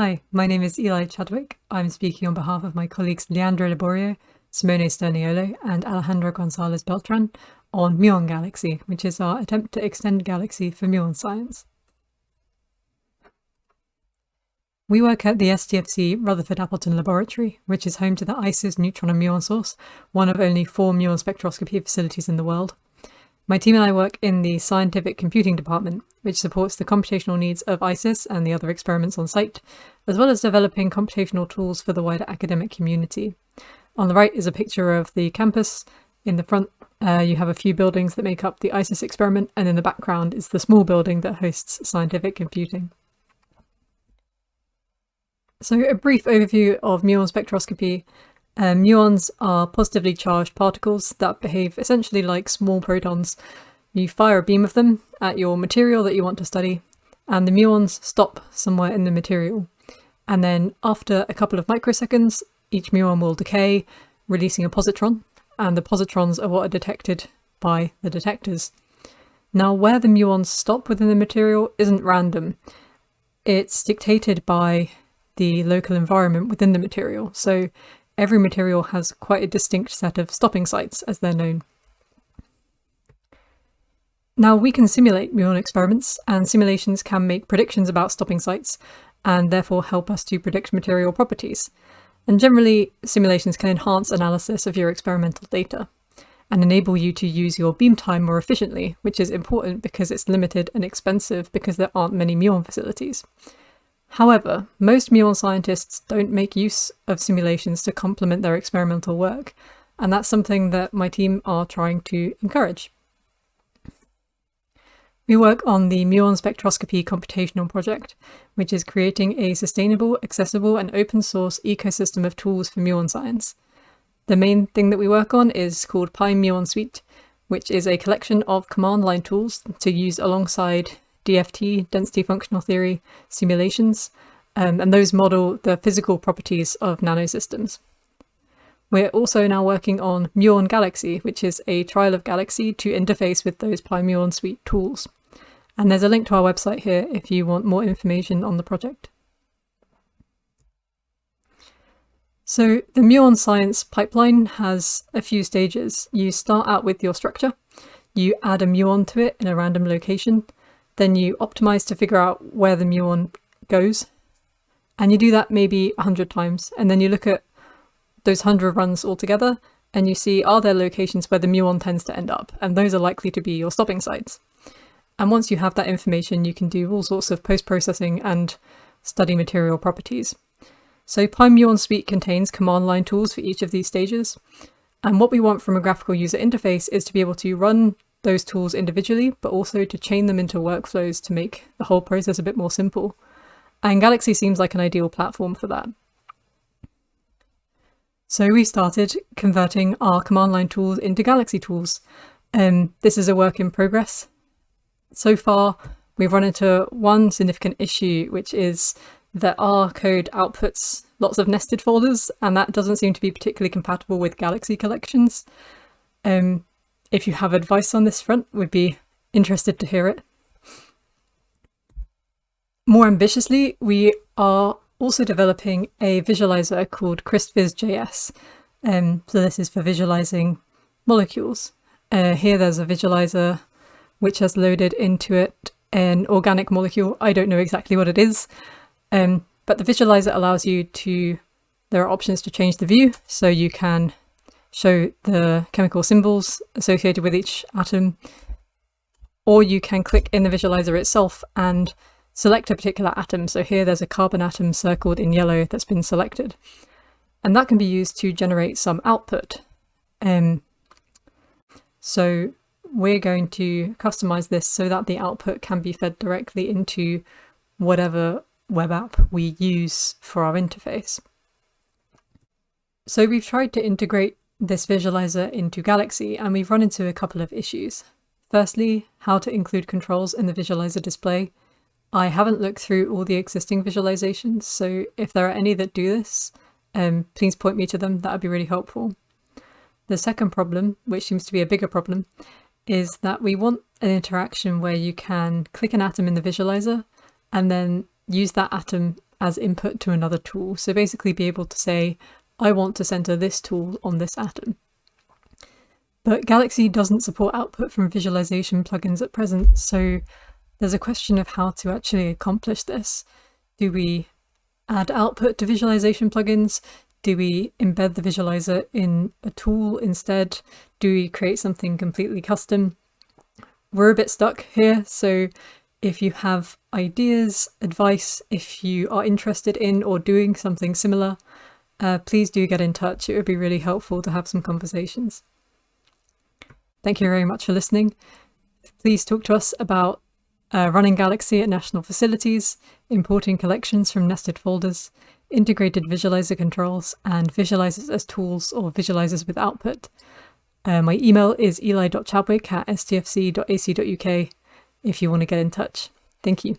Hi, my name is Eli Chadwick. I'm speaking on behalf of my colleagues Leandro Liborio, Simone Sturniolo and Alejandro Gonzalez Beltran on Muon Galaxy, which is our attempt to extend Galaxy for muon science. We work at the STFC Rutherford Appleton Laboratory, which is home to the ISIS neutron and muon source, one of only four muon spectroscopy facilities in the world. My team and I work in the Scientific Computing Department, which supports the computational needs of ISIS and the other experiments on site, as well as developing computational tools for the wider academic community. On the right is a picture of the campus. In the front, uh, you have a few buildings that make up the ISIS experiment, and in the background is the small building that hosts scientific computing. So a brief overview of muon spectroscopy um, muons are positively charged particles that behave essentially like small protons. You fire a beam of them at your material that you want to study, and the muons stop somewhere in the material. And then after a couple of microseconds, each muon will decay, releasing a positron, and the positrons are what are detected by the detectors. Now where the muons stop within the material isn't random. It's dictated by the local environment within the material. So every material has quite a distinct set of stopping sites, as they're known. Now we can simulate muon experiments, and simulations can make predictions about stopping sites, and therefore help us to predict material properties. And generally, simulations can enhance analysis of your experimental data and enable you to use your beam time more efficiently, which is important because it's limited and expensive because there aren't many muon facilities. However, most muon scientists don't make use of simulations to complement their experimental work, and that's something that my team are trying to encourage. We work on the Muon Spectroscopy Computational Project, which is creating a sustainable, accessible and open source ecosystem of tools for muon science. The main thing that we work on is called PyMuon Suite, which is a collection of command line tools to use alongside DFT, density functional theory, simulations, um, and those model the physical properties of nanosystems. We're also now working on Muon Galaxy, which is a trial of Galaxy to interface with those PyMuon suite tools. And there's a link to our website here if you want more information on the project. So the muon science pipeline has a few stages. You start out with your structure, you add a muon to it in a random location, then you optimize to figure out where the muon goes. And you do that maybe 100 times. And then you look at those 100 runs all together and you see are there locations where the muon tends to end up? And those are likely to be your stopping sites. And once you have that information, you can do all sorts of post-processing and study material properties. So PyMuon Suite contains command line tools for each of these stages. And what we want from a graphical user interface is to be able to run those tools individually, but also to chain them into workflows to make the whole process a bit more simple. And Galaxy seems like an ideal platform for that. So we started converting our command line tools into Galaxy tools. Um, this is a work in progress. So far, we've run into one significant issue, which is that our code outputs lots of nested folders, and that doesn't seem to be particularly compatible with Galaxy collections. Um, if you have advice on this front, we'd be interested to hear it. More ambitiously, we are also developing a visualizer called CrystVis.js. Um, so this is for visualizing molecules. Uh, here there's a visualizer which has loaded into it an organic molecule. I don't know exactly what it is, um, but the visualizer allows you to, there are options to change the view. So you can show the chemical symbols associated with each atom, or you can click in the visualizer itself and select a particular atom. So here there's a carbon atom circled in yellow that's been selected. And that can be used to generate some output. Um, so we're going to customize this so that the output can be fed directly into whatever web app we use for our interface. So we've tried to integrate this visualizer into Galaxy and we've run into a couple of issues. Firstly, how to include controls in the visualizer display. I haven't looked through all the existing visualizations, so if there are any that do this, um, please point me to them, that would be really helpful. The second problem, which seems to be a bigger problem, is that we want an interaction where you can click an atom in the visualizer and then use that atom as input to another tool. So basically be able to say, I want to center this tool on this atom. But Galaxy doesn't support output from visualization plugins at present, so there's a question of how to actually accomplish this. Do we add output to visualization plugins? Do we embed the visualizer in a tool instead? Do we create something completely custom? We're a bit stuck here, so if you have ideas, advice, if you are interested in or doing something similar, uh, please do get in touch. It would be really helpful to have some conversations. Thank you very much for listening. Please talk to us about uh, running Galaxy at national facilities, importing collections from nested folders, integrated visualizer controls, and visualizers as tools or visualizers with output. Uh, my email is eli.chadwick at stfc.ac.uk if you want to get in touch. Thank you.